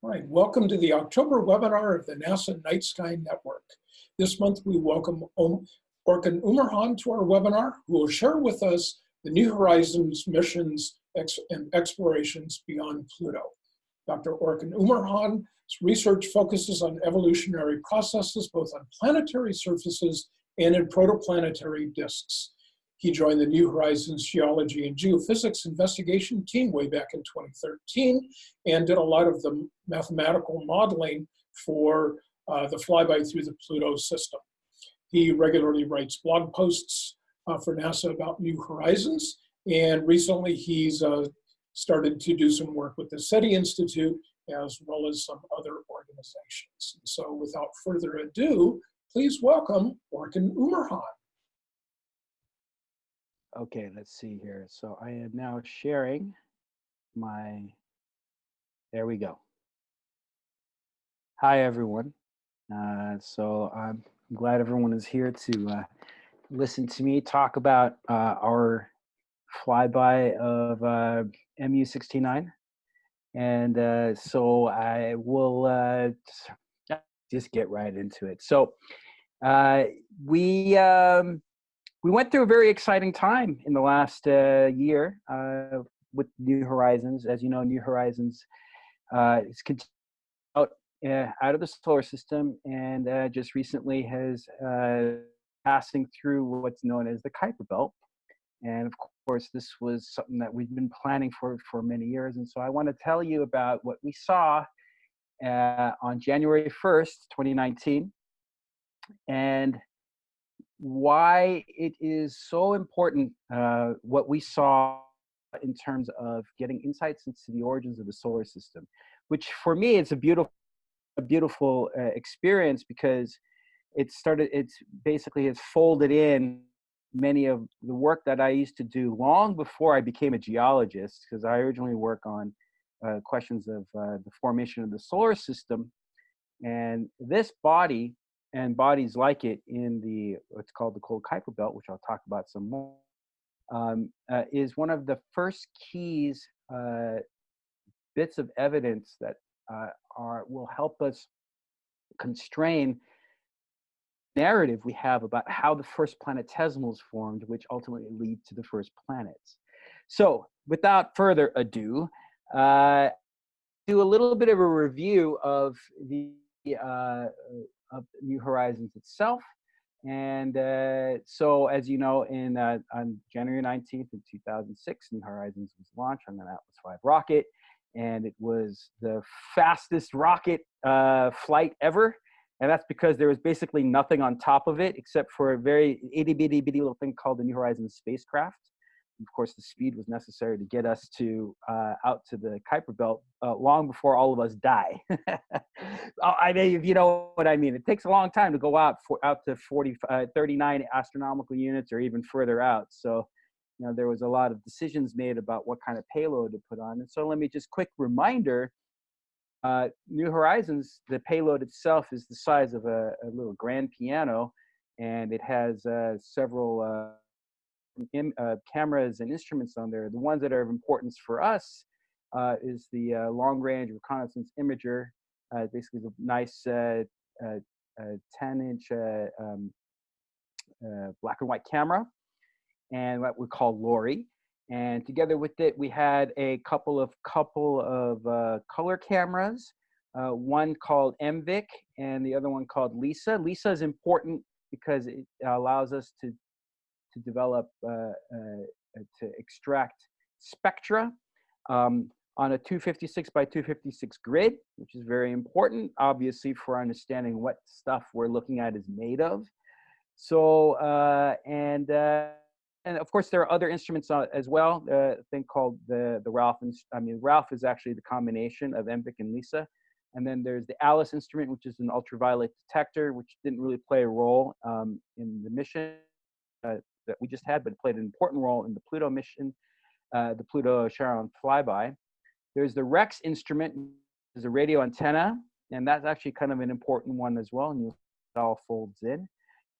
All right, welcome to the October webinar of the NASA Night Sky Network. This month we welcome Orkan Umurhan to our webinar, who will share with us the New Horizons missions and explorations beyond Pluto. Dr. Orkan Umurhan's research focuses on evolutionary processes both on planetary surfaces and in protoplanetary disks. He joined the New Horizons Geology and Geophysics investigation team way back in 2013 and did a lot of the mathematical modeling for uh, the flyby through the Pluto system. He regularly writes blog posts uh, for NASA about New Horizons, and recently he's uh, started to do some work with the SETI Institute as well as some other organizations. So without further ado, please welcome Orkan Umurhan. Okay, let's see here. So I am now sharing my, there we go. Hi, everyone. Uh, so I'm glad everyone is here to uh, listen to me talk about uh, our flyby of uh, MU69. And uh, so I will uh, just get right into it. So we, um, we went through a very exciting time in the last uh, year uh, with New Horizons. As you know, New Horizons uh, is out uh, out of the solar system and uh, just recently has uh, passing through what's known as the Kuiper Belt. And of course, this was something that we've been planning for for many years. And so I want to tell you about what we saw on January 1st, 2019. And why it is so important uh, what we saw in terms of getting insights into the origins of the solar system, which for me it's a beautiful, a beautiful uh, experience because it started. It's basically has folded in many of the work that I used to do long before I became a geologist, because I originally work on uh, questions of uh, the formation of the solar system, and this body and bodies like it in the what's called the cold Kuiper belt, which I'll talk about some more, um, uh, is one of the first keys uh, bits of evidence that uh, are will help us constrain narrative we have about how the first planetesimals formed, which ultimately lead to the first planets. So, without further ado, uh, do a little bit of a review of the uh, of New Horizons itself. And uh, so, as you know, in uh, on January 19th in 2006, New Horizons was launched on an Atlas V rocket, and it was the fastest rocket uh, flight ever. And that's because there was basically nothing on top of it except for a very itty bitty bitty little thing called the New Horizons spacecraft of course, the speed was necessary to get us to uh, out to the Kuiper Belt uh, long before all of us die. Oh, I mean, if you know what I mean, it takes a long time to go out for out to 40, uh, 39 astronomical units or even further out. So, you know, there was a lot of decisions made about what kind of payload to put on. And so, let me just quick reminder: uh, New Horizons, the payload itself is the size of a, a little grand piano, and it has uh, several uh, in, uh, cameras and instruments on there. The ones that are of importance for us uh, is the uh, long range reconnaissance imager. Uh, basically, the nice uh, uh, 10 inch um, black and white camera, and what we call LORRI. And together with it, we had a couple of couple of color cameras. one called MVIC and the other one called LEISA. LEISA is important because it allows us to to develop, uh, uh, to extract spectra um, on a 256 by 256 grid, which is very important, obviously, for understanding what stuff we're looking at is made of. So, uh, and, uh, and of course, there are other instruments uh, as well, uh, a thing called the, the Ralph, I mean, Ralph is actually the combination of MVIC and LEISA. And then there's the ALICE instrument, which is an ultraviolet detector, which didn't really play a role um, in the mission. Uh, that we just had, but it played an important role in the Pluto mission, uh, the Pluto Charon flyby. There's the REX instrument, is a radio antenna, and that's actually kind of an important one as well, and it all folds in.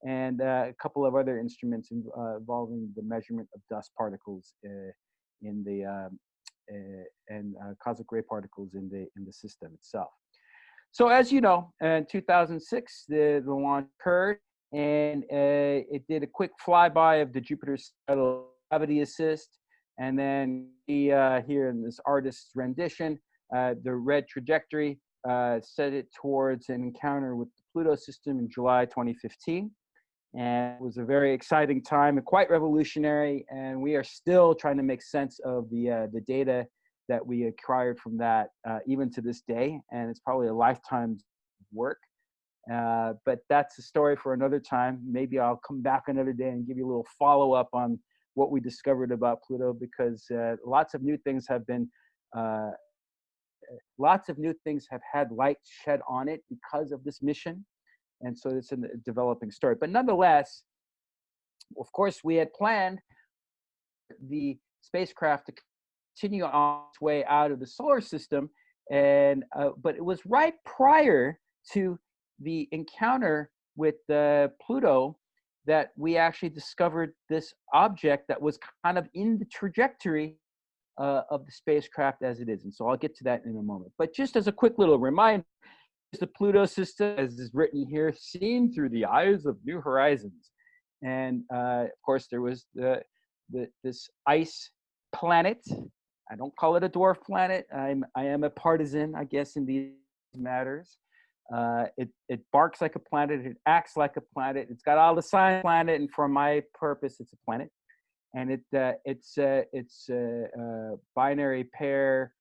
And uh, a couple of other instruments in, uh, involving the measurement of dust particles uh, in the um, and uh, cosmic ray particles in the in the system itself. So as you know, in 2006, the, the launch occurred, and uh, it did a quick flyby of the Jupiter's gravity assist, and then he, uh, here in this artist's rendition, uh, the red trajectory set it towards an encounter with the Pluto system in July 2015 and it was a very exciting time and quite revolutionary. And we are still trying to make sense of the uh, the data that we acquired from that, uh, even to this day. And it's probably a lifetime's work. Uh, but that's a story for another time. Maybe I'll come back another day and give you a little follow up on what we discovered about Pluto because uh, lots of new things have been. Uh, lots of new things have had light shed on it because of this mission and so it's a developing story. But nonetheless, of course, we had planned the spacecraft to continue on its way out of the solar system, and uh, but it was right prior to the encounter with uh, Pluto that we actually discovered this object that was kind of in the trajectory uh, of the spacecraft as it is. And so I'll get to that in a moment. But just as a quick little reminder, the Pluto system, as is written here, seen through the eyes of New Horizons. And uh, of course, there was the, the this ice planet. I don't call it a dwarf planet. I'm I am a partisan, I guess, in these matters. Uh, it it barks like a planet. It acts like a planet. It's got all the signs planet, and for my purpose, it's a planet. And it uh, it's uh, it's a, a binary pair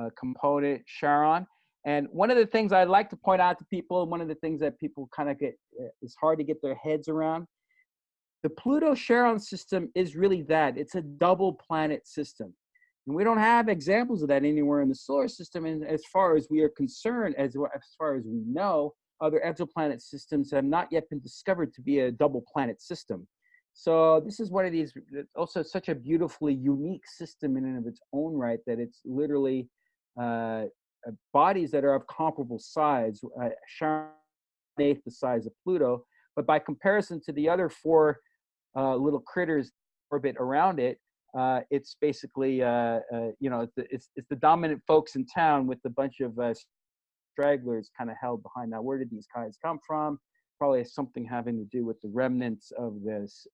uh, component Charon and one of the things I'd like to point out to people, one of the things that people kind of get, uh, is hard to get their heads around, the Pluto Charon system is really that. It's a double planet system. And we don't have examples of that anywhere in the solar system. And as far as we are concerned, as, as far as we know, other exoplanet systems have not yet been discovered to be a double planet system. So this is one of these, also such a beautifully unique system in and of its own right that it's literally uh, uh, bodies that are of comparable size, uh, eighth the size of Pluto, but by comparison to the other four uh, little critters orbit around it, uh, it's basically, uh, uh, you know, it's the, it's, the dominant folks in town with a bunch of stragglers kind of held behind. Now, where did these guys come from? Probably something having to do with the remnants of this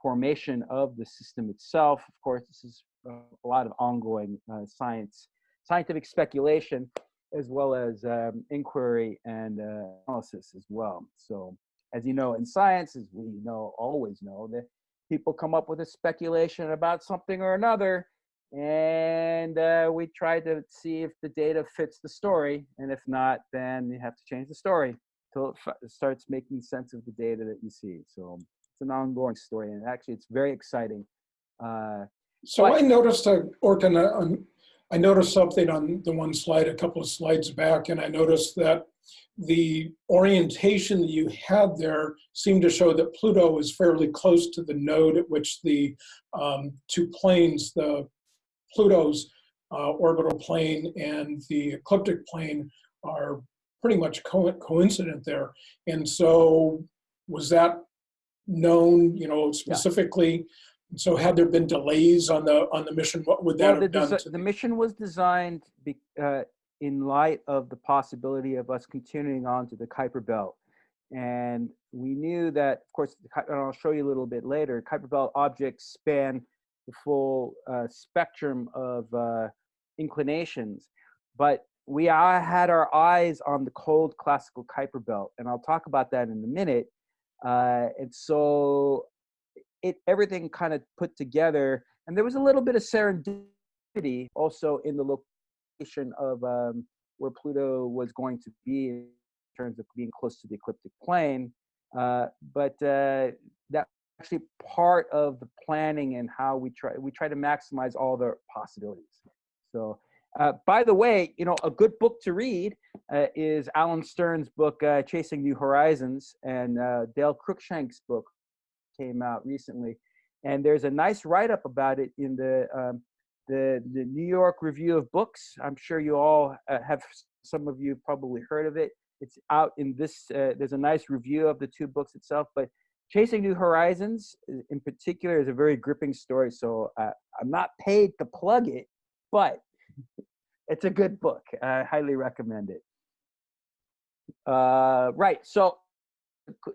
formation of the system itself. Of course, this is a lot of ongoing science scientific speculation as well as um, inquiry and uh, analysis as well. So as you know, in science, as we know, always know, that people come up with a speculation about something or another, and uh, we try to see if the data fits the story, and if not, then you have to change the story until it starts making sense of the data that you see. So it's an ongoing story, and actually, it's very exciting. Uh, so I noticed, uh, uh, I noticed something on the one slide a couple of slides back, and I noticed that the orientation that you had there seemed to show that Pluto is fairly close to the node at which the um, two planes, the Pluto's uh, orbital plane and the ecliptic plane are pretty much co coincident there. And so was that known, you know, specifically so had there been delays on the on the mission, what would that well, have done? the mission was designed be, uh, in light of the possibility of us continuing on to the Kuiper Belt. And we knew that, of course, and I'll show you a little bit later, Kuiper Belt objects span the full uh, spectrum of uh, inclinations. But we had our eyes on the cold classical Kuiper Belt, and I'll talk about that in a minute. Uh, and so it everything kind of put together, and there was a little bit of serendipity also in the location of um, where Pluto was going to be in terms of being close to the ecliptic plane. Uh, but uh, that actually part of the planning and how we try we try to maximize all the possibilities. So. Uh, by the way, you know, a good book to read uh, is Alan Stern's book, uh, Chasing New Horizons, and uh, Dale Cruikshank's book, came out recently, and there's a nice write-up about it in the um, the the New York Review of Books. I'm sure you all uh, have some of you probably heard of it. It's out in this. Uh, there's a nice review of the two books itself, but Chasing New Horizons in particular is a very gripping story. So uh, I'm not paid to plug it, but it's a good book. I highly recommend it. Uh, right. So,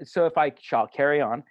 so if I shall carry on.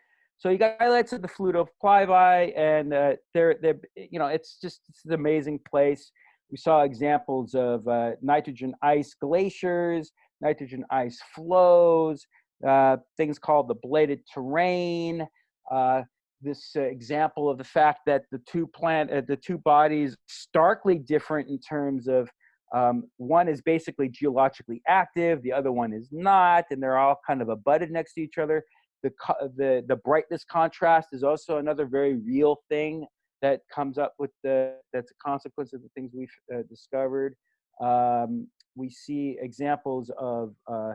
So you got highlights of the Pluto flyby, and uh, they're they're you know it's just it's an amazing place. We saw examples of uh, nitrogen ice glaciers, nitrogen ice flows, uh, things called the bladed terrain. Uh, this uh, example of the fact that the two plant, uh, the two bodies, starkly different in terms of um, one is basically geologically active, the other one is not, and they're all kind of abutted next to each other the, the, the brightness contrast is also another very real thing that comes up with the, that's a consequence of the things we've uh, discovered. Um, we see examples of, uh,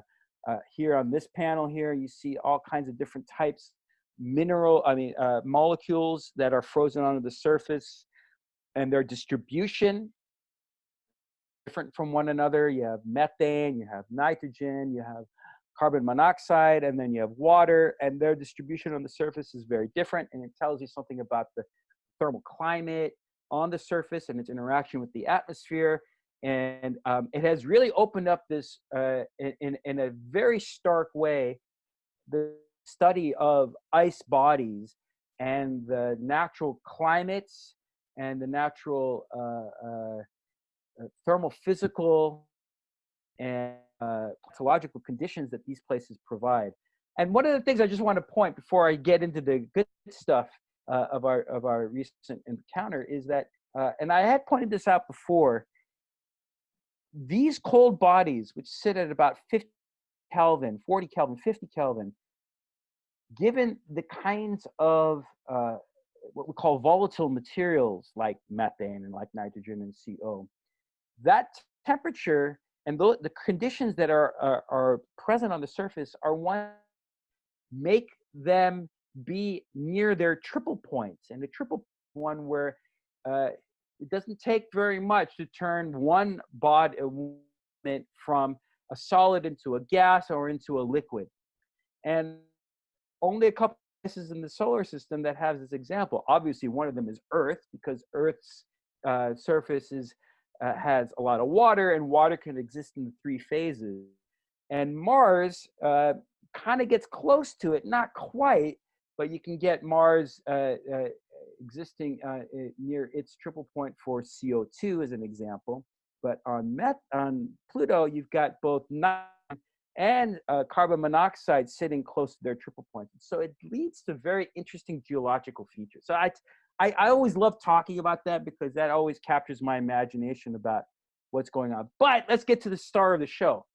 uh, here on this panel here, you see all kinds of different types, mineral, I mean, uh, molecules that are frozen onto the surface and their distribution different from one another. You have methane, you have nitrogen, you have carbon monoxide, and then you have water, and their distribution on the surface is very different, and it tells you something about the thermal climate on the surface and its interaction with the atmosphere. And um, it has really opened up this uh, in, in a very stark way, the study of ice bodies and the natural climates and the natural uh, uh, uh thermal physical and uh, pathological conditions that these places provide. And one of the things I just want to point before I get into the good stuff uh, of our of our recent encounter is that, uh, and I had pointed this out before. These cold bodies, which sit at about 50 Kelvin, 40 Kelvin, 50 Kelvin, given the kinds of uh, what we call volatile materials like methane and like nitrogen and CO, that temperature and the, the conditions that are, are, are present on the surface are one make them be near their triple points. And the triple one where uh, it doesn't take very much to turn one body from a solid into a gas or into a liquid. And only a couple places in the solar system that has this example. Obviously one of them is earth because earth's uh, surface is uh, has a lot of water, and water can exist in three phases. And Mars uh, kind of gets close to it, not quite, but you can get Mars uh, uh existing uh, near its triple point for CO2 as an example. But on, Met on Pluto, you've got both nitrogen and uh, carbon monoxide sitting close to their triple point. So it leads to very interesting geological features. So I, I, I always love talking about that because that always captures my imagination about what's going on. But let's get to the star of the show.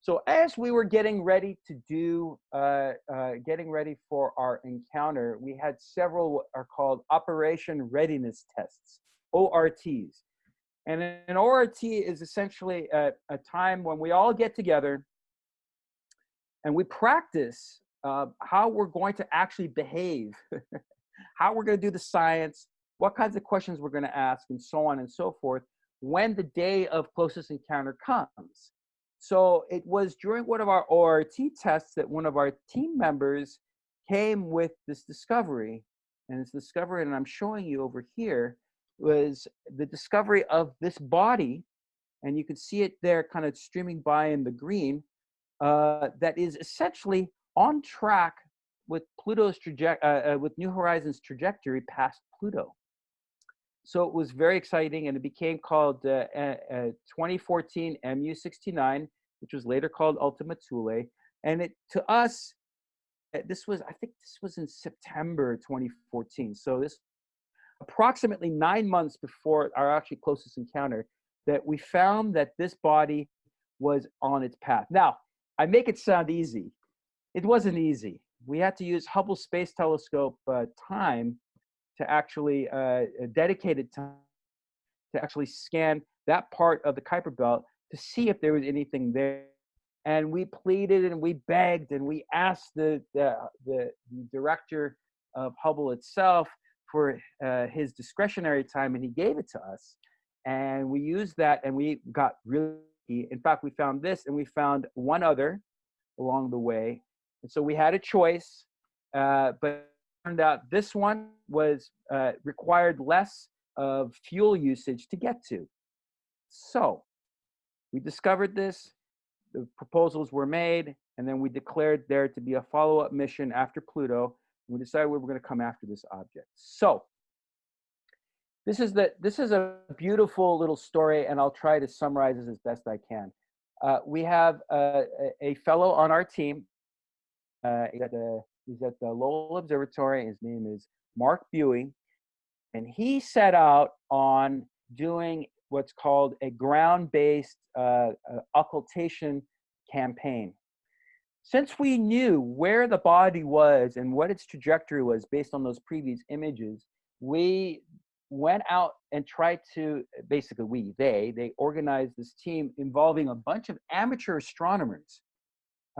So as we were getting ready to do, uh, uh, getting ready for our encounter, we had several what are called Operation Readiness Tests, ORTs. And an ORT is essentially a, a time when we all get together and we practice uh, how we're going to actually behave how we're going to do the science, what kinds of questions we're going to ask, and so on and so forth when the day of closest encounter comes. So it was during one of our ORT tests that one of our team members came with this discovery. And this discovery, and I'm showing you over here, was the discovery of this body. And you can see it there kind of streaming by in the green, uh, that is essentially on track with Pluto's trajectory, uh, uh, with New Horizons trajectory past Pluto. So it was very exciting, and it became called uh, uh 2014 MU69, which was later called Ultima Thule. And it to us, uh, this was I think this was in September 2014. So this approximately nine months before our actually closest encounter, that we found that this body was on its path. Now, I make it sound easy. It wasn't easy we had to use Hubble Space Telescope uh, time to actually uh, dedicated time to actually scan that part of the Kuiper Belt to see if there was anything there. And we pleaded and we begged and we asked the, the, the, the director of Hubble itself for uh, his discretionary time, and he gave it to us. And we used that, and we got really. In fact, we found this, and we found one other along the way, and so we had a choice, uh, but turned out this one was uh, required less of fuel usage to get to. So we discovered this, the proposals were made, and then we declared there to be a follow-up mission after Pluto. We decided we were going to come after this object. So this is the this is a beautiful little story, and I'll try to summarize this as best I can. Uh, we have a, a, fellow on our team. Uh, he's, at the, he's at the Lowell Observatory. His name is Mark Buie, and he set out on doing what's called a ground-based uh, uh, occultation campaign. Since we knew where the body was and what its trajectory was based on those previous images, we went out and tried to basically we they they organized this team involving a bunch of amateur astronomers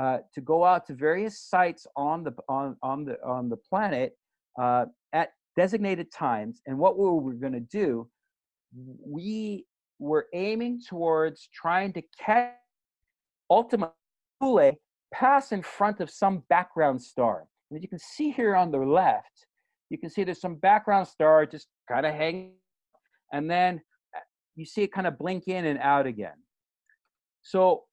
uh, to go out to various sites on the on on the on the planet uh, at designated times and what we were going to do we were aiming towards trying to catch ultimately pass in front of some background star and as you can see here on the left you can see there's some background star just kind of hanging, and then uh, you see it kind of blink in and out again. So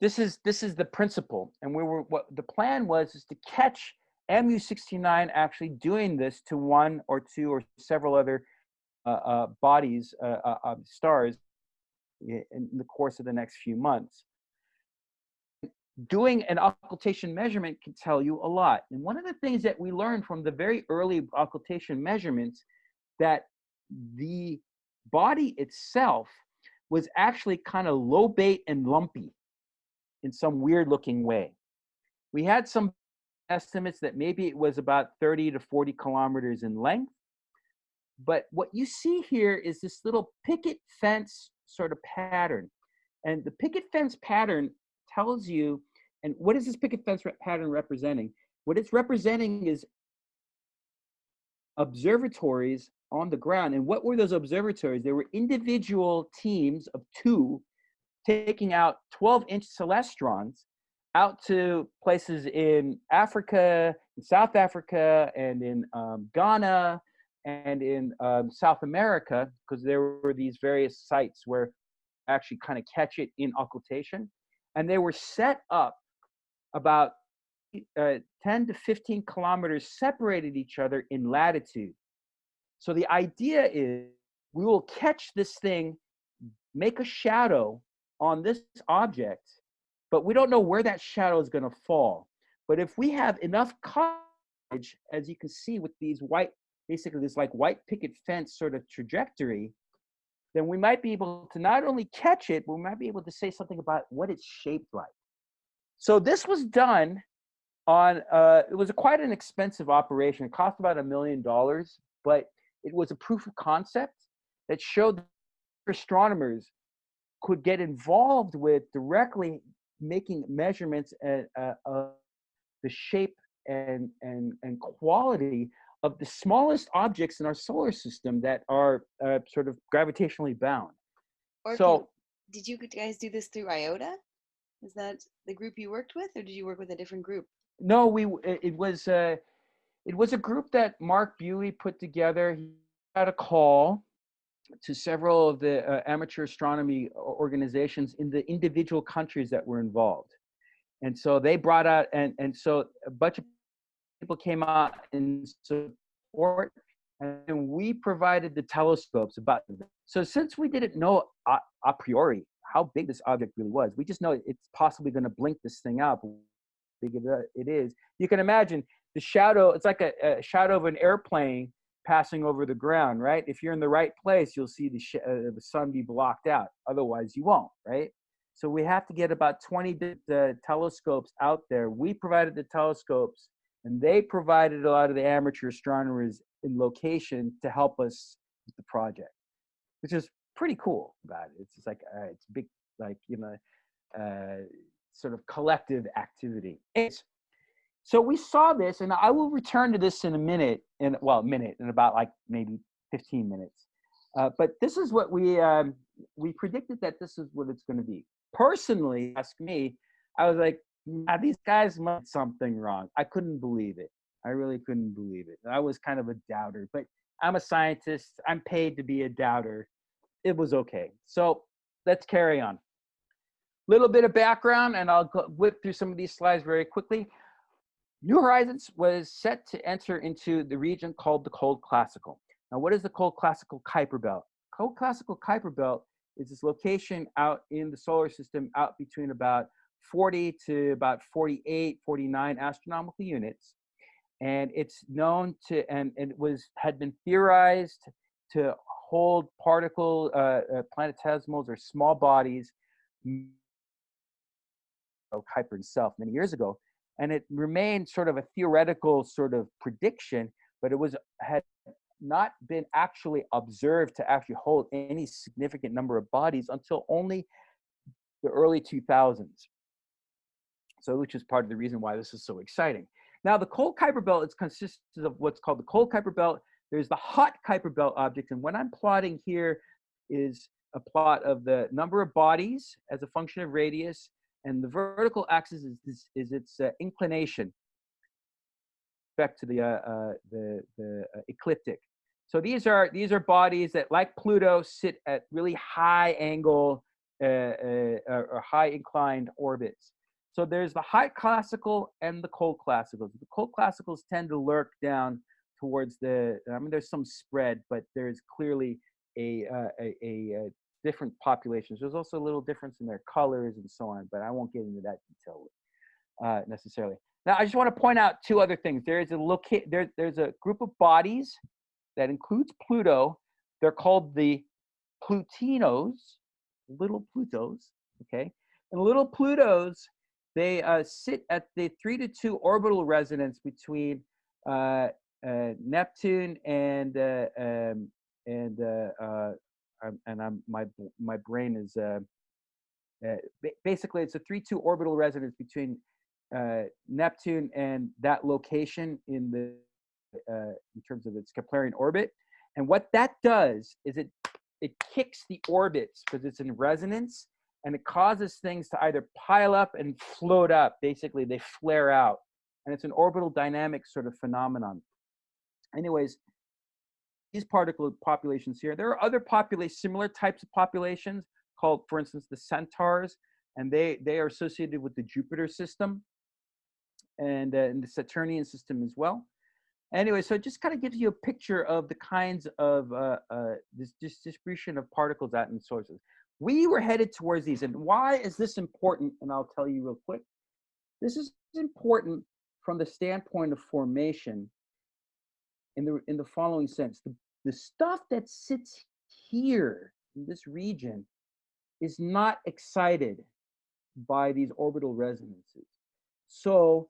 this is this is the principle, and we were what the plan was is to catch MU69 actually doing this to one or two or several other uh, uh, bodies, uh, uh stars, in the course of the next few months. Doing an occultation measurement can tell you a lot. And one of the things that we learned from the very early occultation measurements that the body itself was actually kind of lobate and lumpy in some weird looking way. We had some estimates that maybe it was about 30 to 40 kilometers in length. But what you see here is this little picket fence sort of pattern. And the picket fence pattern tells you, and what is this picket fence pattern representing? What it's representing is observatories on the ground. And what were those observatories? They were individual teams of two taking out 12 inch celestrons out to places in Africa, in South Africa, and in um, Ghana, and in um, South America, because there were these various sites where actually kind of catch it in occultation and they were set up about uh, 10 to 15 kilometers separated each other in latitude. So the idea is we will catch this thing, make a shadow on this object, but we don't know where that shadow is going to fall. But if we have enough coverage, as you can see with these white, basically this like white picket fence sort of trajectory, then we might be able to not only catch it, but we might be able to say something about what it's shaped like. So this was done on, uh, it was a, quite an expensive operation. It cost about a million dollars, but it was a proof of concept that showed astronomers could get involved with directly making measurements of uh, the shape and, and, and quality of the smallest objects in our solar system that are uh, sort of gravitationally bound. Or so, did you guys do this through IOTA? Is that the group you worked with, or did you work with a different group? No, we it was uh, it was a group that Mark Buie put together. He had a call to several of the uh, amateur astronomy organizations in the individual countries that were involved, and so they brought out and and so a bunch of people came out in support and we provided the telescopes about them. So since we didn't know a, a, priori how big this object really was, we just know it's possibly going to blink this thing up, Big it is. You can imagine the shadow. It's like a, a, shadow of an airplane passing over the ground, right? If you're in the right place, you'll see the uh, the sun be blocked out. Otherwise, you won't, right? So we have to get about 20 uh, telescopes out there. We provided the telescopes and they provided a lot of the amateur astronomers in location to help us with the project, which is pretty cool about it. It's just like uh, it's big, like you know, uh, sort of collective activity. It's, so we saw this, and I will return to this in a minute, in well, a minute, in about like maybe 15 minutes. Uh, but this is what we um, we predicted that this is what it's going to be. Personally, ask me, I was like, now these guys must something wrong. I couldn't believe it. I really couldn't believe it. I was kind of a doubter, but I'm a scientist. I'm paid to be a doubter. it was okay. So let's carry on. Little bit of background, and I'll go, whip through some of these slides very quickly. New Horizons was set to enter into the region called the Cold Classical. Now, what is the Cold Classical Kuiper Belt? Cold Classical Kuiper Belt is this location out in the solar system out between about 40 to about 48, 49 astronomical units. And it's known to, and, and it was, had been theorized to hold particle uh, uh, planetesimals or small bodies, Kuiper himself many years ago. And it remained sort of a theoretical sort of prediction, but it was had not been actually observed to actually hold any significant number of bodies until only the early 2000s. So, which is part of the reason why this is so exciting. Now, the cold Kuiper belt is consists of what's called the cold Kuiper belt. There's the hot Kuiper belt object, and what I'm plotting here is a plot of the number of bodies as a function of radius, and the vertical axis is, is, its uh, inclination respect to the, uh, uh, the, the uh, ecliptic. So these are, these are bodies that, like Pluto, sit at really high angle uh, uh, or high inclined orbits. So there's the high classical and the cold classicals. The cold classicals tend to lurk down towards the, I mean, there's some spread, but there's clearly a, a, a, different populations. There's also a little difference in their colors and so on, but I won't get into that detail uh, necessarily. Now, I just want to point out two other things. There is a loca- there, there's a group of bodies that includes Pluto. They're called the Plutinos, little Plutos. Okay, and little Plutos they uh, sit at the three to two orbital resonance between uh, uh, Neptune and uh, um, and uh, uh, and I'm my my brain is basically it's a three two orbital resonance between uh, Neptune and that location in the uh, in terms of its Keplerian orbit. And what that does is it it kicks the orbits because it's in resonance and it causes things to either pile up and float up. Basically, they flare out. And it's an orbital dynamic sort of phenomenon. Anyways, these particle populations here, there are other populations, similar types of populations called, for instance, the centaurs, and they, they are associated with the Jupiter system and, uh, in the Saturnian system as well. Anyway, so it just kind of gives you a picture of the kinds of uh, uh, this, this distribution of particles out in sources. We were headed towards these, and why is this important? And I'll tell you real quick. This is important from the standpoint of formation in the in the following sense. The, the stuff that sits here in this region is not excited by these orbital resonances. So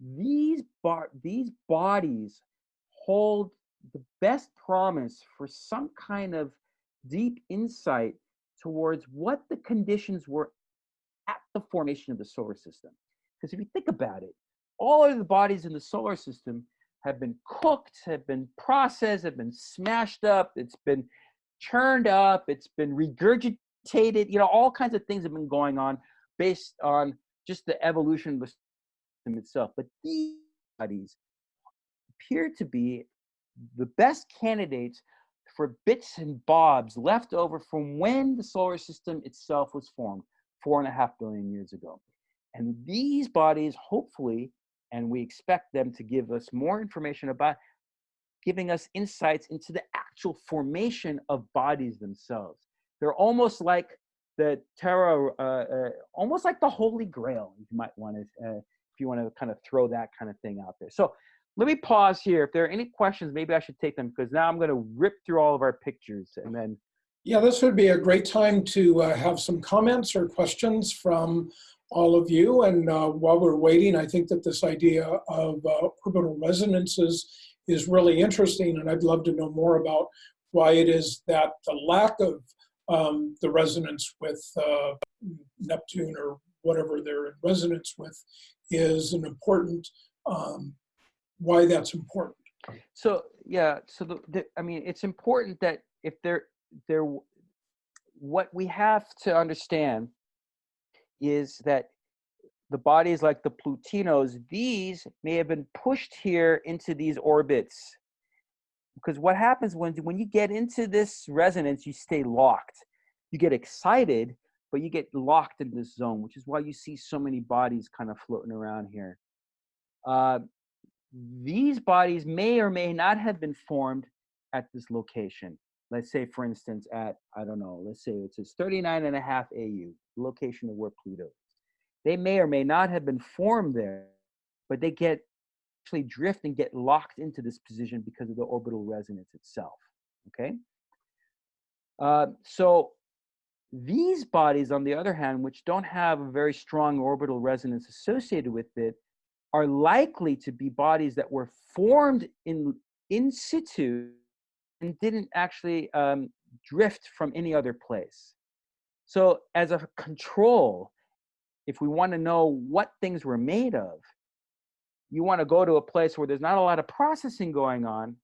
these bar these bodies hold the best promise for some kind of deep insight towards what the conditions were at the formation of the solar system. Because if you think about it, all of the bodies in the solar system have been cooked, have been processed, have been smashed up, it's been churned up, it's been regurgitated, you know, all kinds of things have been going on based on just the evolution of the system itself. But these studies appear to be the best candidates for bits and bobs left over from when the solar system itself was formed four and a half billion years ago. And these bodies, hopefully, and we expect them to give us more information about giving us insights into the actual formation of bodies themselves. They're almost like the Terra, uh, uh, almost like the Holy Grail, you might want to uh, if you want to kind of throw that kind of thing out there. So let me pause here. If there are any questions, maybe I should take them because now I'm going to rip through all of our pictures and then. Yeah, this would be a great time to uh, have some comments or questions from all of you. And uh, while we're waiting, I think that this idea of uh, orbital resonances is really interesting. And I'd love to know more about why it is that the lack of um, the resonance with uh, Neptune or whatever they're in resonance with is an important, um, why that's important. So yeah, so the, the, I mean, it's important that if there, there, what we have to understand is that the bodies like the Plutinos, these may have been pushed here into these orbits because what happens when when you get into this resonance, you stay locked. You get excited, but you get locked in this zone, which is why you see so many bodies kind of floating around here. Uh, these bodies may or may not have been formed at this location. Let's say, for instance, at, I don't know, let's say it's says 39 and a half AU, location of where Pluto is. They may or may not have been formed there, but they get actually drift and get locked into this position because of the orbital resonance itself, okay? Uh, so these bodies, on the other hand, which don't have a very strong orbital resonance associated with it, are likely to be bodies that were formed in in situ and didn't actually um, drift from any other place. So as a control, if we want to know what things were made of, you want to go to a place where there's not a lot of processing going on,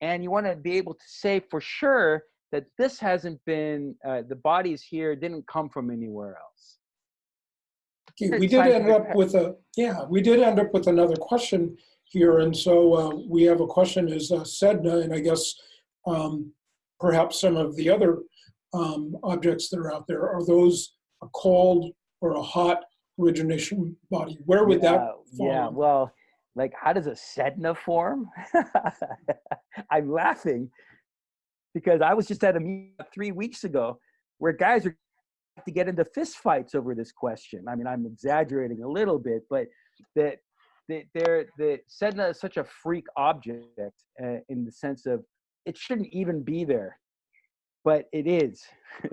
and you want to be able to say for sure that this hasn't been, uh, the bodies here didn't come from anywhere else. Okay, we did end up with a, yeah, we did end up with another question here. And so uh, we have a question is uh, Sedna, and I guess um, perhaps some of the other um, objects that are out there, are those a cold or a hot origination body? Where would yeah, that fall? Yeah, well, like how does a Sedna form? I'm laughing because I was just at a meeting three weeks ago where guys are to get into fistfights over this question. I mean, I'm exaggerating a little bit, but that the, they're, the Sedna is such a freak object uh, in the sense of it shouldn't even be there, but it is.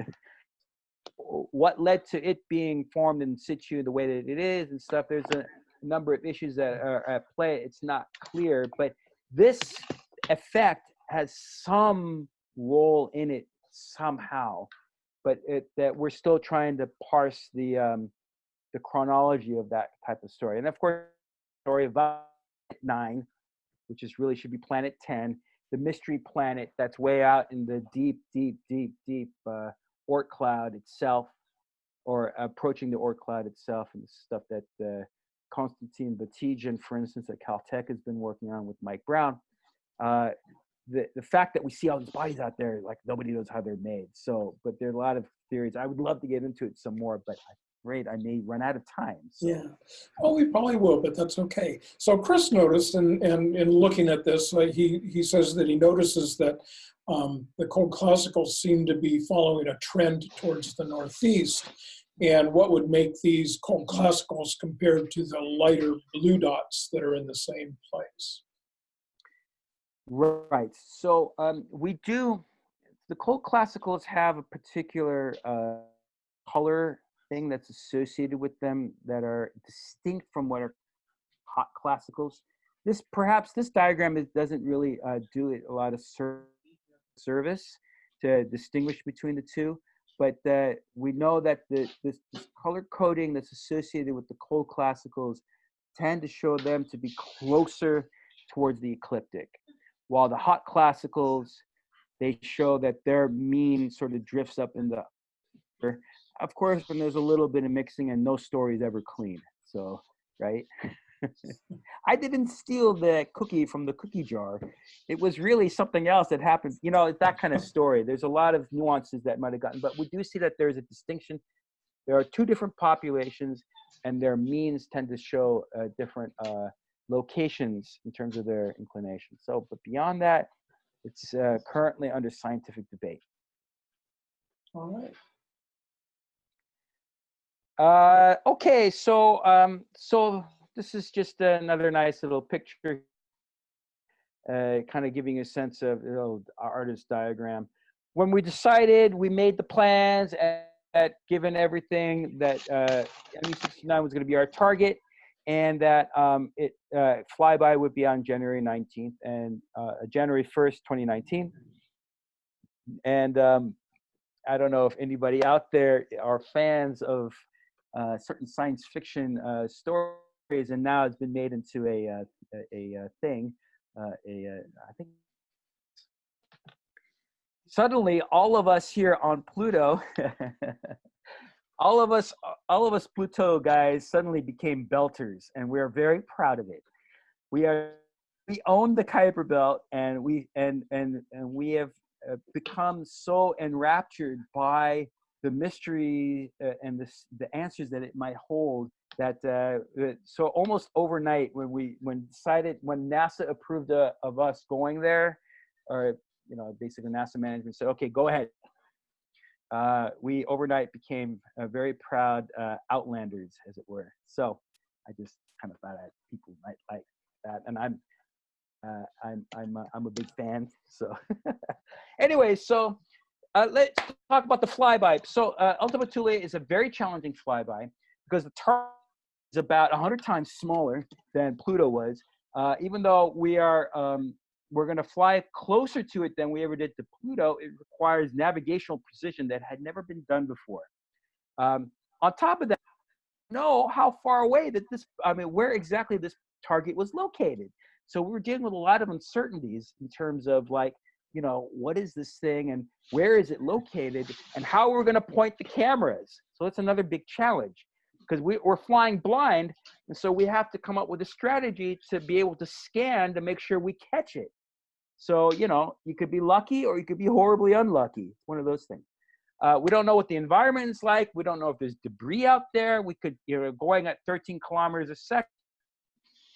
what led to it being formed in situ the way that it is and stuff, there's a number of issues that are at play. It's not clear, but this effect has some role in it somehow but it, that we're still trying to parse the um, the chronology of that type of story. And of course, story of nine, which is really should be planet ten, the mystery planet that's way out in the deep, deep, deep, deep uh, Oort cloud itself, or approaching the Oort cloud itself, and the stuff that uh, Konstantin Batygin, for instance, at Caltech has been working on with Mike Brown. Uh, the, the fact that we see all these bodies out there, like nobody knows how they're made. So, but there are a lot of theories. I would love to get into it some more, but I'm afraid I may run out of time. So. Yeah, well, we probably will, but that's okay. So Chris noticed, and and in looking at this, uh, he he says that he notices that um, the cold classicals seem to be following a trend towards the northeast. And what would make these cold classicals compared to the lighter blue dots that are in the same place? Right. So um, we do, the cold classicals have a particular uh, color thing that's associated with them that are distinct from what are hot classicals. This perhaps this diagram is, doesn't really uh, do it a lot of ser service to distinguish between the two, but uh, we know that the, this, this color coding that's associated with the cold classicals tend to show them to be closer towards the ecliptic while the hot classicals they show that their mean sort of drifts up in the of course when there's a little bit of mixing and no story is ever clean so right i didn't steal the cookie from the cookie jar it was really something else that happened you know it's that kind of story there's a lot of nuances that might have gotten but we do see that there's a distinction there are two different populations and their means tend to show uh, different uh, locations in terms of their inclination. So, but beyond that, it's uh, currently under scientific debate. All right. Uh, okay, so um, so this is just another nice little picture, uh, kind of giving a sense of you know, our artist diagram. When we decided, we made the plans, and given everything that uh, MU69 was going to be our target, and that um, it uh, flyby would be on January 19th and uh, January 1st, 2019. And um, I don't know if anybody out there are fans of uh, certain science fiction uh, stories, and now it's been made into a uh, a, a, thing. Uh, a I think suddenly all of us here on Pluto all of us all of us pluto guys suddenly became belters and we are very proud of it we are we own the Kuiper Belt, and we and and and we have become so enraptured by the mystery uh, and the the answers that it might hold that uh, so almost overnight when we when decided when NASA approved uh, of us going there, or you know basically NASA management said, okay, go ahead. Uh, we overnight became very proud uh, outlanders, as it were. So I just kind of thought that people might like that, and I'm uh, I'm I'm a, I'm a big fan. So anyway, so uh, let's talk about the flyby. So uh, Ultima Thule is a very challenging flyby because the target is about 100 times smaller than Pluto was. Uh, even though we are um, we're going to fly closer to it than we ever did to Pluto, it requires navigational precision that had never been done before. Um, on top of that, know how far away that this, I mean, where exactly this target was located. So we were dealing with a lot of uncertainties in terms of like, you know, what is this thing and where is it located and how we're going to point the cameras. So that's another big challenge because we, we're flying blind. And so we have to come up with a strategy to be able to scan to make sure we catch it. So, you know, you could be lucky or you could be horribly unlucky. One of those things. Uh, we don't know what the environment is like. We don't know if there's debris out there. We could, you know, going at 13 kilometers a second,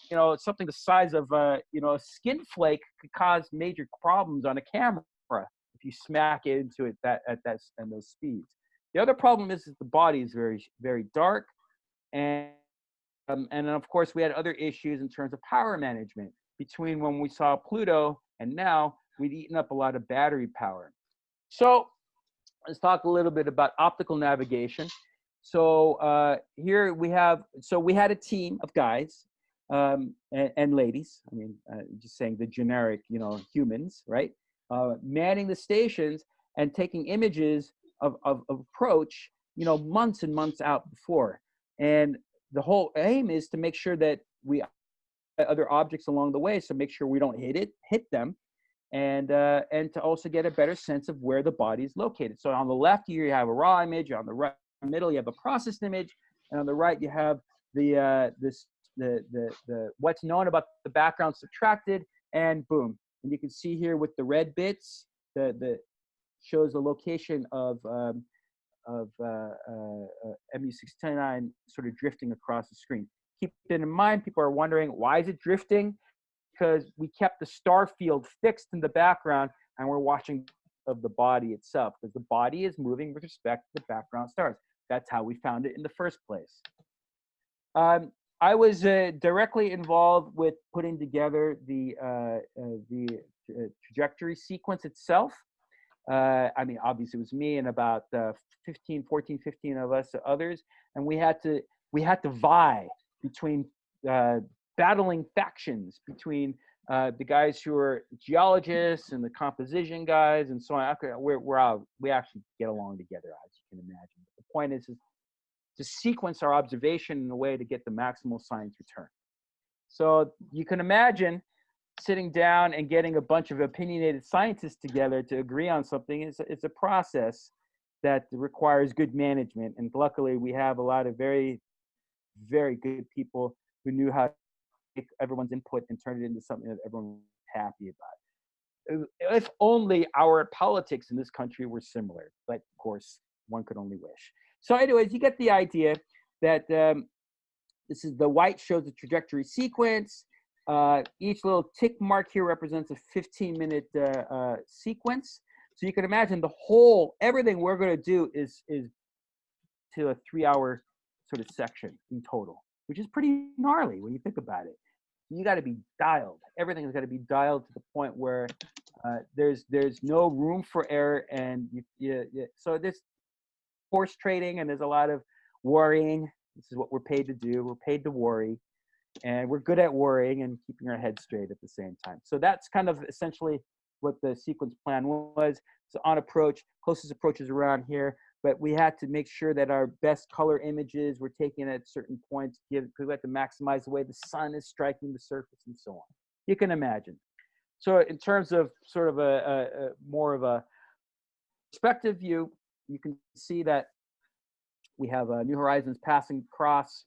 you know, something the size of, uh, you know, a skin flake could cause major problems on a camera if you smack into it that at that and those speeds. The other problem is that the body is very, very dark, and um, and of course we had other issues in terms of power management between when we saw Pluto and now we'd eaten up a lot of battery power. So let's talk a little bit about optical navigation. So uh, here we have, so we had a team of guys um, and, and, ladies, I mean, uh, just saying the generic, you know, humans, right? Uh, manning the stations and taking images of, of, of approach, you know, months and months out before. And the whole aim is to make sure that we other objects along the way, so make sure we don't hit it, hit them, and uh, and to also get a better sense of where the body is located. So on the left here you have a raw image, on the right middle you have a processed image, and on the right you have the uh, this the the the what's known about the background subtracted, and boom, and you can see here with the red bits, the the shows the location of um, of uh, uh, uh MU69 sort of drifting across the screen. Keep it in mind, people are wondering why is it drifting? because we kept the star field fixed in the background and we're watching of the body itself because the body is moving with respect to the background stars. That's how we found it in the first place. Um, I was uh, directly involved with putting together the uh, uh, the uh, trajectory sequence itself. Uh, I mean, obviously it was me and about uh, 15, 14, 15 of us others, and we had to we had to vie between battling factions between the guys who are geologists and the composition guys and so on. We're, we're all, we actually get along together, as you can imagine. But the point is, is to sequence our observation in a way to get the maximal science return. So you can imagine sitting down and getting a bunch of opinionated scientists together to agree on something is it's a process that requires good management. And luckily, we have a lot of very, very good people who knew how to take everyone's input and turn it into something that everyone was happy about. If only our politics in this country were similar, but of course, one could only wish. So, anyways, you get the idea that um, this is the white shows the trajectory sequence. Uh, each little tick mark here represents a 15 minute uh, uh, sequence. So you can imagine the whole, everything we're going to do is is to a three hour sort of section in total, which is pretty gnarly when you think about it you got to be dialed. Everything's got to be dialed to the point where uh, there's there's no room for error, and you, you, you, so this horse trading, and there's a lot of worrying. This is what we're paid to do. We're paid to worry, and we're good at worrying and keeping our head straight at the same time. So that's kind of essentially what the sequence plan was. So on approach, closest approach is around here but we had to make sure that our best color images were taken at certain points because we had to maximize the way the sun is striking the surface and so on. You can imagine. So in terms of sort of a, a, a more of a perspective view, you can see that we have uh, New Horizons passing across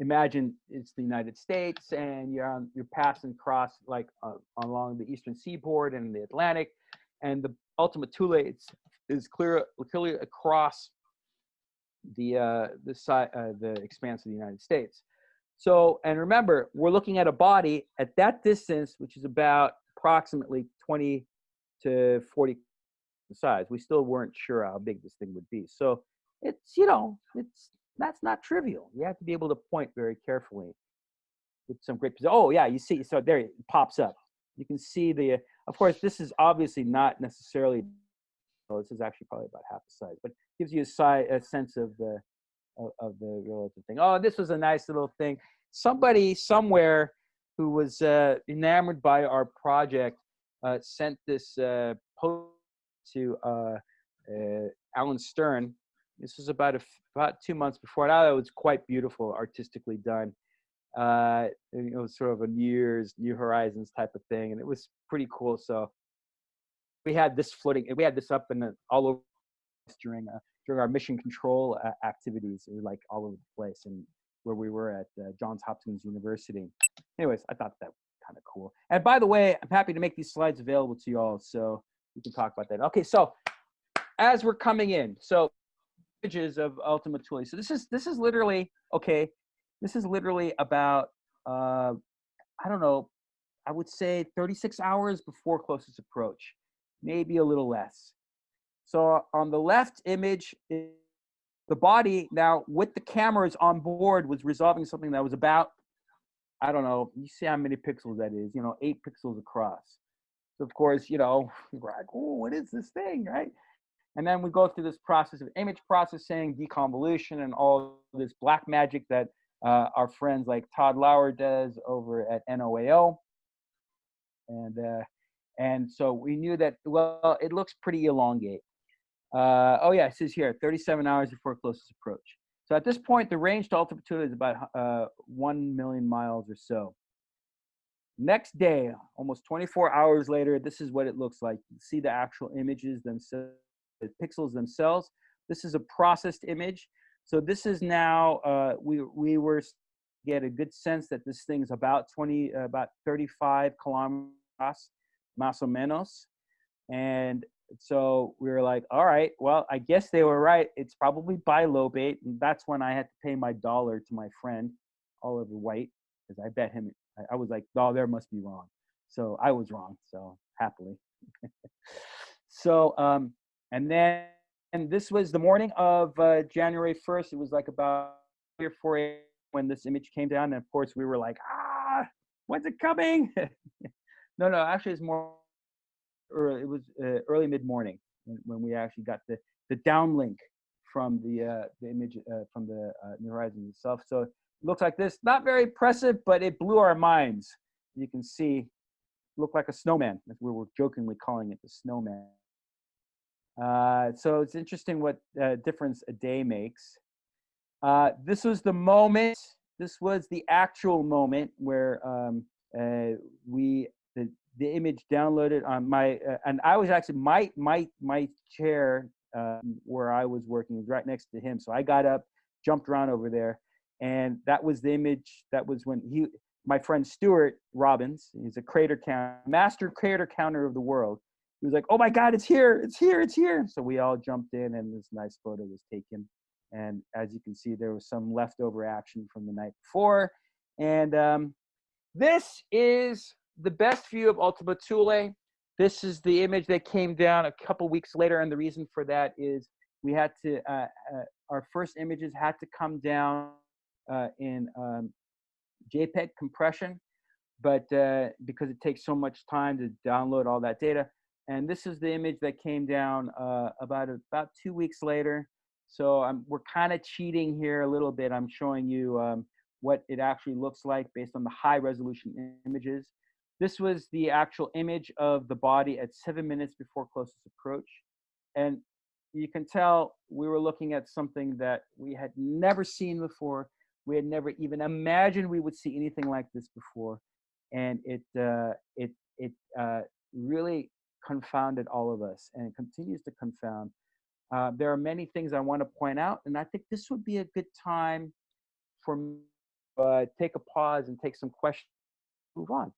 imagine it's the United States and you're on, you're passing across like uh, along the eastern seaboard and the Atlantic, and the Ultima Thule it's, is clear clearly across the uh, the side uh, the expanse of the United States. So and remember, we're looking at a body at that distance, which is about approximately 20 to 40 size. We still weren't sure how big this thing would be. So it's you know it's that's not trivial. You have to be able to point very carefully with some great. Oh yeah, you see, so there it pops up. You can see the. Of course, this is obviously not necessarily. Well, this is actually probably about half the size, but gives you a, size, a sense of the of, of the relative thing. Oh, this was a nice little thing. Somebody somewhere who was uh, enamored by our project uh, sent this uh, post to uh, uh, Alan Stern. This was about a, about two months before. And thought it was quite beautiful, artistically done. Uh, it was sort of a New Year's, New Horizons type of thing, and it was pretty cool. So we had this floating, we had this up in the, all over during uh, during our mission control uh, activities. Like all over the place, and where we were at uh, Johns Hopkins University. Anyways, I thought that was kind of cool. And by the way, I'm happy to make these slides available to you all, so we can talk about that. Okay, so as we're coming in, so images of Ultima Thule. So this is this is literally okay. This is literally about uh, I don't know. I would say 36 hours before closest approach, maybe a little less. So on the left image, the body now with the cameras on board was resolving something that was about I don't know. You see how many pixels that is? You know, eight pixels across. Of course, you know, we're like, oh, what is this thing, right? And then we go through this process of image processing, deconvolution, and all this black magic that uh, our friends like Todd Lauer does over at NOAO. And uh, and so we knew that well, it looks pretty elongate. Uh, oh yeah, it says here 37 hours before closest approach. So at this point, the range to Ultima Thule is about uh, one million miles or so. Next day, almost 24 hours later, this is what it looks like. You see the actual images themselves the pixels themselves. This is a processed image. So this is now, uh, we, we were get a good sense that this thing's about 20, uh, about 35 kilometers, más o menos. And so we were like, all right, well, I guess they were right. It's probably bilobate. And that's when I had to pay my dollar to my friend, Oliver White, because I bet him, I, I was like, oh, there must be wrong. So I was wrong. So happily. so um, and then, and this was the morning of uh, January 1st. It was like about three or four a.m. when this image came down. And of course, we were like, ah, when's it coming? no, no, actually, it's more early. It was uh, early mid morning when we actually got the, the downlink from the, uh, the image uh, from the uh, New Horizons itself. So looks like this. Not very impressive, but it blew our minds. You can see, looked like a snowman. We were jokingly calling it the snowman. Uh, so it's interesting what uh, difference a day makes. Uh, this was the moment, this was the actual moment where um, uh, we, the, the image downloaded on my, uh, and I was actually, my, my, my chair um, where I was working was right next to him. So I got up, jumped around over there, and that was the image, that was when he, my friend Stuart Robbins, he's a crater count, master crater counter of the world he was like, "Oh my God, it's here! It's here! It's here!" So we all jumped in, and this nice photo was taken. And as you can see, there was some leftover action from the night before. And um, this is the best view of Ultima Thule. This is the image that came down a couple weeks later, and the reason for that is we had to. Uh, uh, our first images had to come down in um, JPEG compression, but uh, because it takes so much time to download all that data, and this is the image that came down uh, about about two weeks later. So we're kind of cheating here a little bit. I'm showing you um, what it actually looks like based on the high resolution images. This was the actual image of the body at seven minutes before closest approach. And you can tell we were looking at something that we had never seen before. We had never even imagined we would see anything like this before. And it, uh, it, it uh, really confounded all of us and it continues to confound. Uh, there are many things I want to point out, and I think this would be a good time for me uh, take a pause and take some questions. Move on.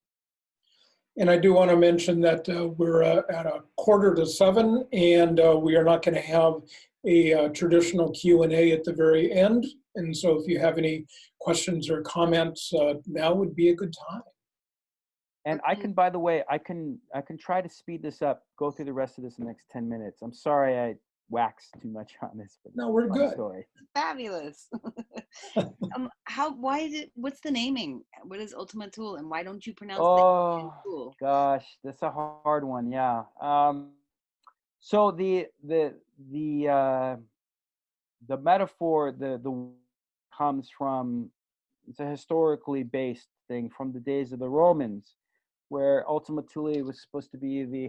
And I do want to mention that uh, we're uh, at a quarter to seven and uh, we are not going to have a uh, traditional Q and A at the very end. And so if you have any questions or comments, uh, now would be a good time. And I can, by the way, I can I can try to speed this up. Go through the rest of this in the next ten minutes. I'm sorry I waxed too much on this, but No, we're good. story. Fabulous. um, how? Why is it? What's the naming? What is Ultima Thule, and why don't you pronounce it Oh Thule? gosh, that's a hard one. Yeah. Um, so the the the uh, the metaphor the the comes from it's a historically based thing from the days of the Romans, where Ultima Thule was supposed to be the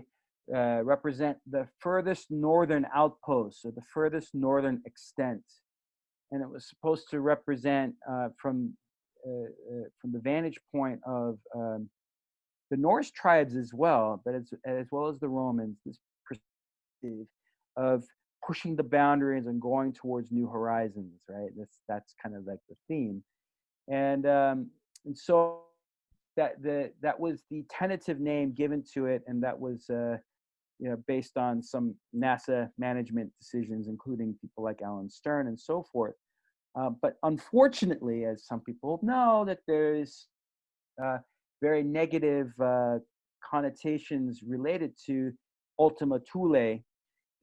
uh, represent the furthest northern outpost or the furthest northern extent, and it was supposed to represent uh, from uh, uh, from the vantage point of um, the Norse tribes as well, but as as well as the Romans, this perspective of pushing the boundaries and going towards new horizons, right? That's that's kind of like the theme, and um, and so that the that was the tentative name given to it, and that was uh, you know based on some NASA management decisions, including people like Alan Stern and so forth. Uh, but unfortunately, as some people know, that there's uh, very negative uh, connotations related to Ultima Thule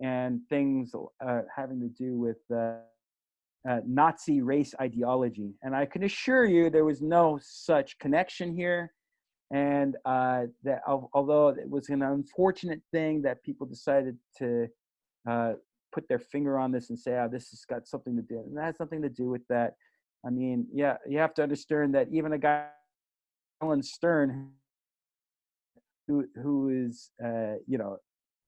and things uh, having to do with uh, Nazi race ideology. And I can assure you there was no such connection here. And uh, that al- although it was an unfortunate thing that people decided to uh, put their finger on this and say, oh, this has got something to do, and that has nothing to do with that. I mean, yeah, you have to understand that even a guy, Alan Stern, who who is, uh, you know,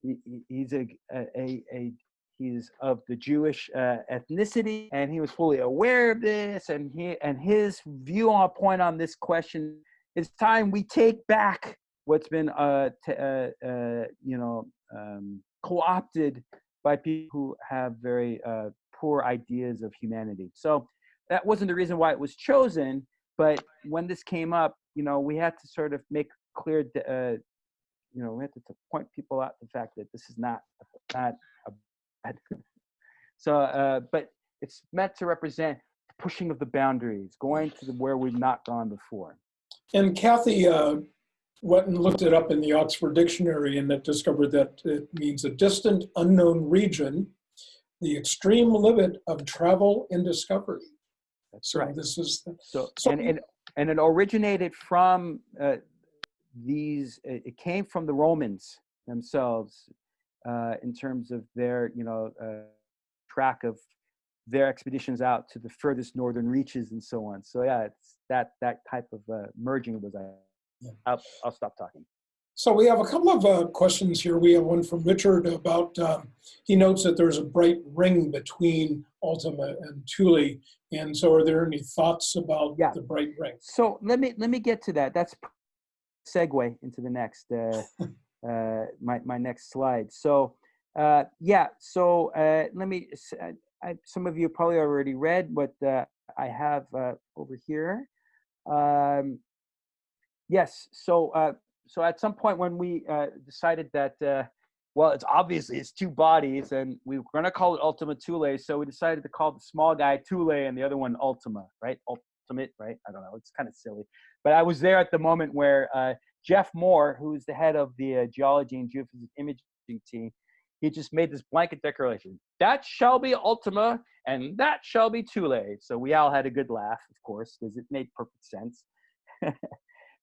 he, he- he's a, a a he's of the Jewish uh, ethnicity, and he was fully aware of this, and he and his view on point on this question. It's time we take back what's been, uh, uh, uh, you know, um, co-opted by people who have very uh, poor ideas of humanity. So that wasn't the reason why it was chosen, but when this came up, you know, we had to sort of make clear, uh, you know, we had to, to point people out the fact that this is not not a bad. so, uh, but it's meant to represent pushing of the boundaries, going to the, where we've not gone before. And Cathy uh, went and looked it up in the Oxford Dictionary and it discovered that it means a distant, unknown region, the extreme limit of travel and discovery. That's So right. this is, So, So- and, and and it originated from uh, these. It it came from the Romans themselves, uh, in terms of their you know uh, track of their expeditions out to the furthest northern reaches and so on. So yeah, it's that that type of uh, merging was. I. Yeah. I'll, I'll stop talking. so we have a couple of uh, questions here. We have one from Richard about, um, he notes that there's a bright ring between Ultima and Thule. And so are there any thoughts about Yeah. the bright ring? So let me let me get to that. That's segue into the next uh, uh, my my next slide. So uh, yeah, so uh, let me. s- I, I- some of you probably already read what uh, I have uh, over here. Um, yes. So uh, so at some point when we uh, decided that. Uh, well, it's obviously it's two bodies, and we were gonna call it Ultima Thule, so we decided to call the small guy Thule and the other one Ultima, right? Ultimate, right? I don't know. It's kind of silly, but I was there at the moment where uh, Jeff Moore, who's the head of the uh, geology and geophysics imaging team, he just made this blanket declaration: "That shall be Ultima, and that shall be Thule." So we all had a good laugh, of course, because it made perfect sense.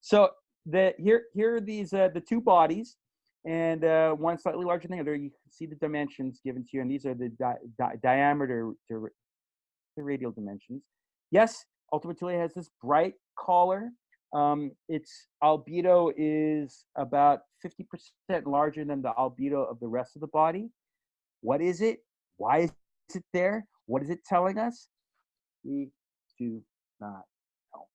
so the here here are these uh, the two bodies, and uh, one slightly larger than the other. You can see the dimensions given to you, and these are the di- di- diameter, the radial dimensions. Yes, Ultima Thule has this bright collar. Um, its albedo is about 50% larger than the albedo of the rest of the body. What is it? Why is it there? What is it telling us? We do not know.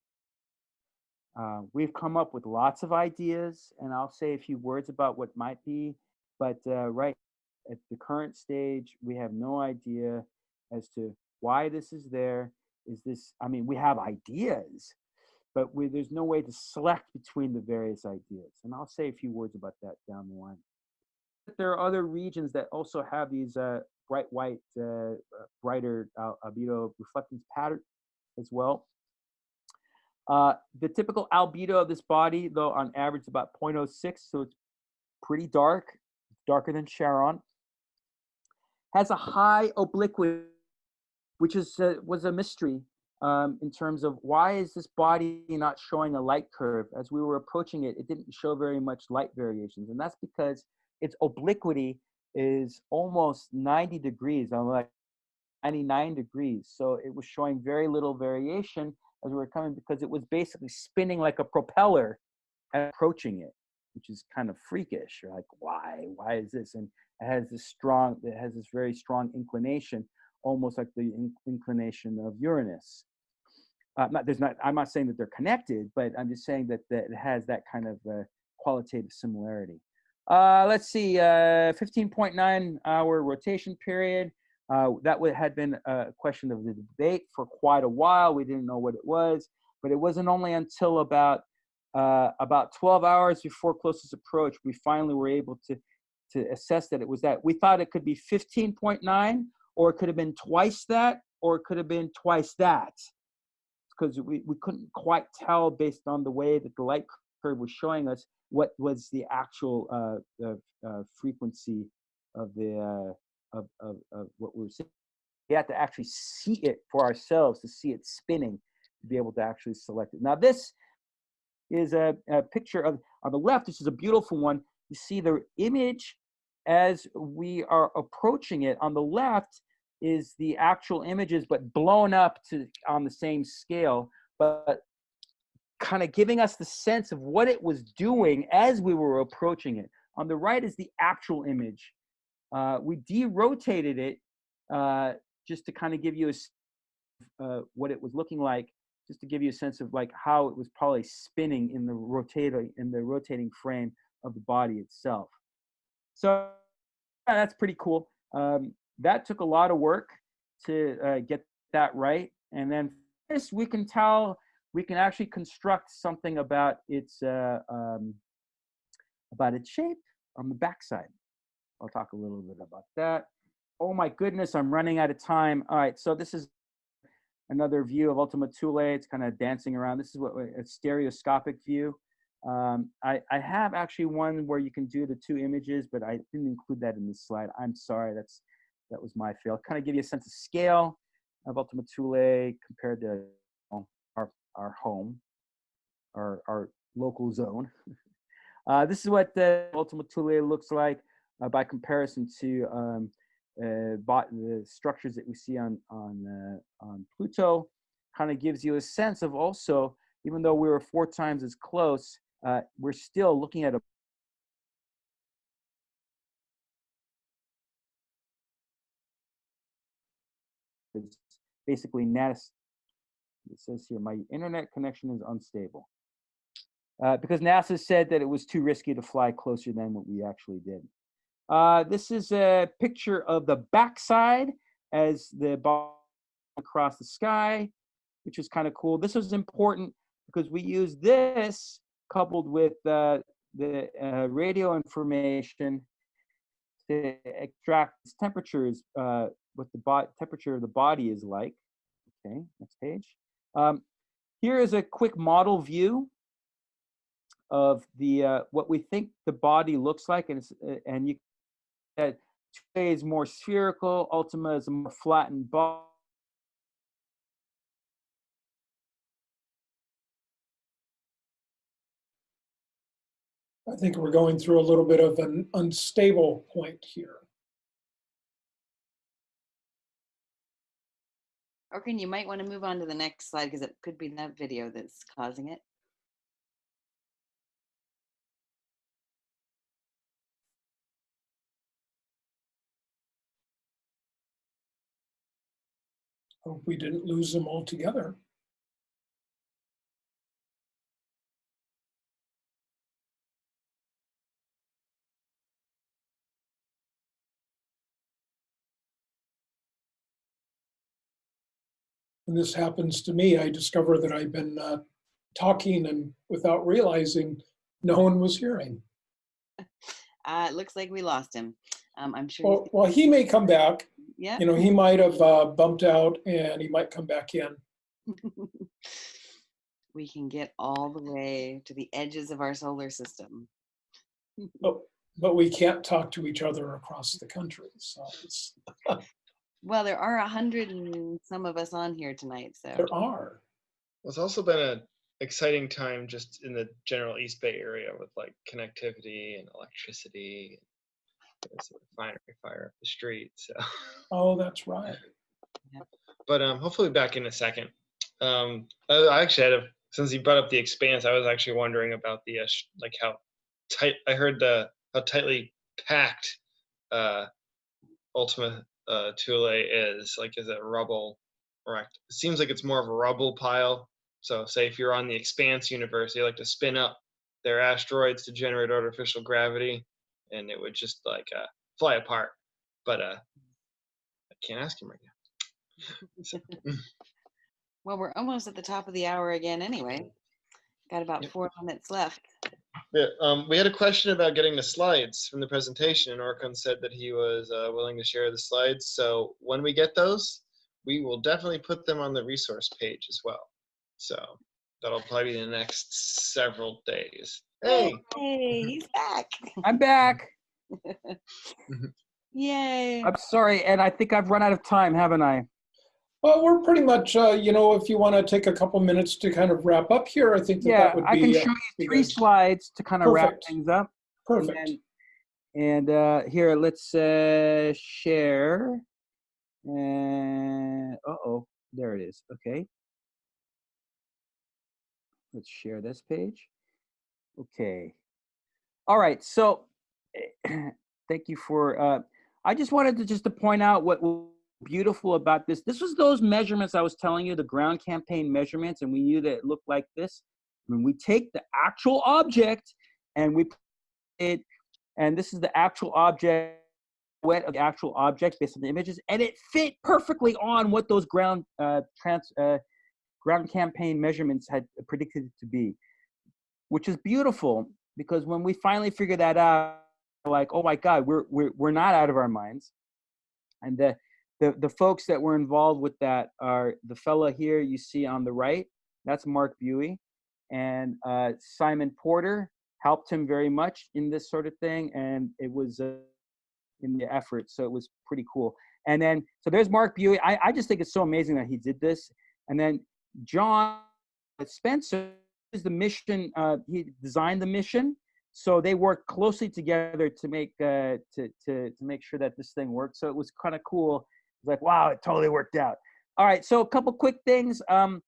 Uh, we've come up with lots of ideas, and I'll say a few words about what might be, but uh, right at the current stage, we have no idea as to why this is there is this, I mean, we have ideas, but we, there's no way to select between the various ideas. And I'll say a few words about that down the line. There are other regions that also have these uh, bright white, uh, uh brighter albedo reflectance pattern as well. Uh, the typical albedo of this body, though, on average, is about 0.06, so it's pretty dark, darker than Charon. Has a high obliquity, which is uh, was a mystery um, in terms of why is this body not showing a light curve? As we were approaching it, it didn't show very much light variations, and that's because its obliquity is almost 90 degrees. I'm like 99 degrees, so it was showing very little variation as we were coming because it was basically spinning like a propeller approaching it, which is kind of freakish. You're like, why? Why is this? And it has this strong, it has this very strong inclination, almost like the in inclination of Uranus. Uh, not, there's not, I'm not saying that they're connected, but I'm just saying that, that it has that kind of uh, qualitative similarity. Uh, let's see, 15.9 uh, hour rotation period. Uh, that had been a question of the debate for quite a while. We didn't know what it was, but it wasn't only until about uh, about 12 hours before closest approach we finally were able to to assess that it was that. We thought it could be 15.9, or it could have been twice that, or it could have been twice that, because we, we couldn't quite tell based on the way that the light curve was showing us what was the actual uh, uh, frequency of the uh, of, of, of what we are seeing. We had to actually see it for ourselves to see it spinning to be able to actually select it. Now this is a, a picture of, on the left, this is a beautiful one. You see the image as we are approaching it. On the left is the actual images, but blown up to on the same scale, but kind of giving us the sense of what it was doing as we were approaching it. On the right is the actual image uh, we derotated it uh, just to kind of give you a, uh, what it was looking like, just to give you a sense of like how it was probably spinning in the rotating in the rotating frame of the body itself. So yeah, that's pretty cool. Um, that took a lot of work to uh, get that right, and then this we can tell we can actually construct something about its uh, um, about its shape on the backside. I'll talk a little bit about that. Oh my goodness, I'm running out of time. All right, so this is another view of Ultima Thule. It's kind of dancing around. This is what a stereoscopic view. Um, I, I have actually one where you can do the two images, but I didn't include that in this slide. I'm sorry, that's that was my fail. Kind of give you a sense of scale of Ultima Thule compared to our, our home, our, our local zone. Uh, this is what the Ultima Thule looks like uh, by comparison to um, uh, the structures that we see on on uh, on Pluto, kind of gives you a sense of also, even though we were four times as close, uh, we're still looking at a basically NAS. It says here, my internet connection is unstable. Uh, because NASA said that it was too risky to fly closer than what we actually did. Uh, this is a picture of the backside as the ball across the sky, which is kind of cool. This was important because we use this coupled with uh, the uh, radio information to extract temperatures, uh, what the temperature of the body is like. Okay, next page. Um, here is a quick model view of the uh, what we think the body looks like, and uh, and you that Thule is more spherical, Ultima is a more flattened ball. I think we're going through a little bit of an unstable point here. Orkan, you might want to move on to the next slide because it could be that video that's causing it. Hope we didn't lose them altogether. When this happens to me, I discover that I've been uh, talking and without realizing no one was hearing. Uh, it looks like we lost him. Um, I'm sure. Well, well, he may come back. Yeah. You know, he might have uh, bumped out and he might come back in. we can get all the way to the edges of our solar system. But, but we can't talk to each other across the country. So it's, Well, there are a hundred and some of us on here tonight, so there are. Well, it's also been an exciting time just in the general East Bay area with like connectivity and electricity. There's a refinery fire up the street. So, Oh, that's right. but um, hopefully back in a second. Um, I, I actually had a since you brought up the expanse, I was actually wondering about the uh, sh- like how tight. I heard the how tightly packed uh, Ultima uh, Thule is. Like, is it rubble? Right. It seems like it's more of a rubble pile. So, say if you're on the Expanse universe, they like to spin up their asteroids to generate artificial gravity, and it would just like uh, fly apart. But uh, I can't ask him right now. Well, we're almost at the top of the hour again anyway. Got about Yep. four minutes left. Yeah, um, we had a question about getting the slides from the presentation, and Orkan said that he was uh, willing to share the slides. So when we get those, we will definitely put them on the resource page as well. So that'll probably be the next several days. Hey, Hey, he's back. I'm back. Yay. I'm sorry, and I think I've run out of time, haven't I? Well, we're pretty much, uh, you know, if you want to take a couple minutes to kind of wrap up here, I think that Yeah, that would I can show uh, you three slides to kind of wrap things up. perfect. And, and uh, here, let's uh, share. And uh oh, there it is. Okay. Let's share this page. Okay. All right. So, thank you for. Uh, I just wanted to just to point out what beautiful about this. This was those measurements I was telling you, the ground campaign measurements, and we knew that it looked like this. When we take the actual object and we put it and this is the actual object wet of the actual object based on the images and it fit perfectly on what those ground uh, trans, uh, ground campaign measurements had predicted it to be which is beautiful because when we finally figure that out like oh my god we're, we're, we're not out of our minds and the, the, the folks that were involved with that are the fella here you see on the right that's Marc Buie. And uh, simon porter helped him very much in this sort of thing and it was uh, in the effort so it was pretty cool. And then so there's Marc Buie. I, I just think it's so amazing that he did this. And then john spencer is the mission uh, he designed the mission. So they worked closely together to make uh, to, to to make sure that this thing worked. So it was kind of cool it's like wow it totally worked out all right so a couple quick things um,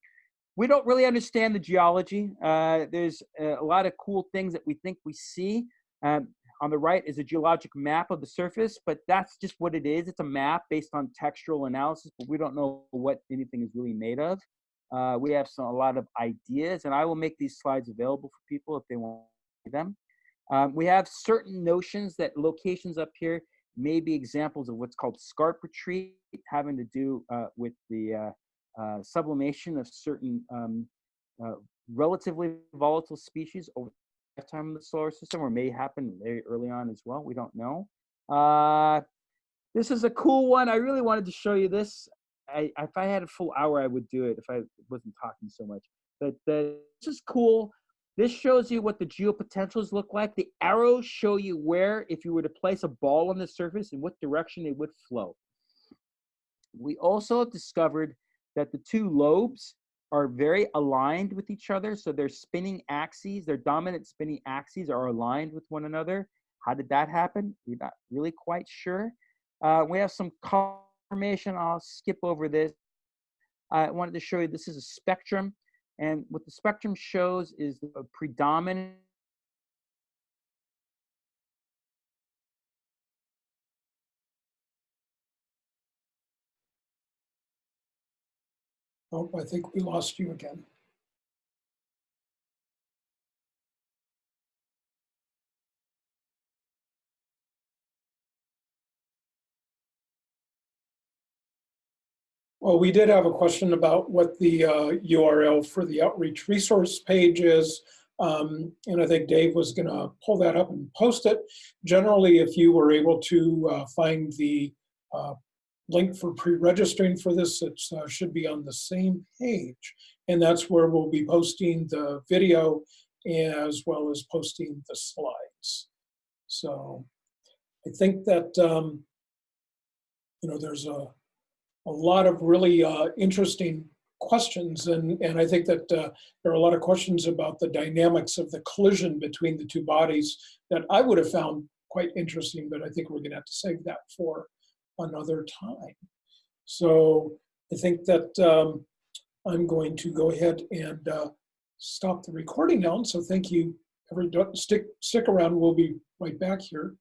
we don't really understand the geology. Uh, there's a lot of cool things that we think we see. Um, on the right is a geologic map of the surface, but that's just what it is. It's a map based on textural analysis, but we don't know what anything is really made of. Uh, we have some, a lot of ideas, and I will make these slides available for people if they want them. Um, we have certain notions that locations up here may be examples of what's called scarp retreat, having to do uh, with the uh, uh, sublimation of certain um, uh, relatively volatile species over the lifetime of the solar system, or may happen very early on as well. We don't know. Uh, this is a cool one. I really wanted to show you this. I, if I had a full hour, I would do it if I wasn't talking so much. But uh, this is cool. This shows you what the geopotentials look like. The arrows show you where, if you were to place a ball on the surface, in what direction it would flow. We also discovered that the two lobes are very aligned with each other. So their spinning axes, their dominant spinning axes are aligned with one another. How did that happen? We're not really quite sure. Uh, we have some confirmation. I'll skip over this. I wanted to show you this is a spectrum. And what the spectrum shows is a predominant Oh, I think we lost you again. Well, we did have a question about what the uh, URL for the outreach resource page is. Um, And I think Dave was going to pull that up and post it. Generally, if you were able to uh, find the uh, link for pre-registering for this, it uh, should be on the same page. And that's where we'll be posting the video as well as posting the slides. So I think that, um, you know, there's a, a lot of really uh, interesting questions. And, and I think that uh, there are a lot of questions about the dynamics of the collision between the two bodies that I would have found quite interesting, but I think we're gonna have to save that for another time. So I think that um, I'm going to go ahead and uh, stop the recording now. And So thank you. Every, stick, stick around. We'll be right back here.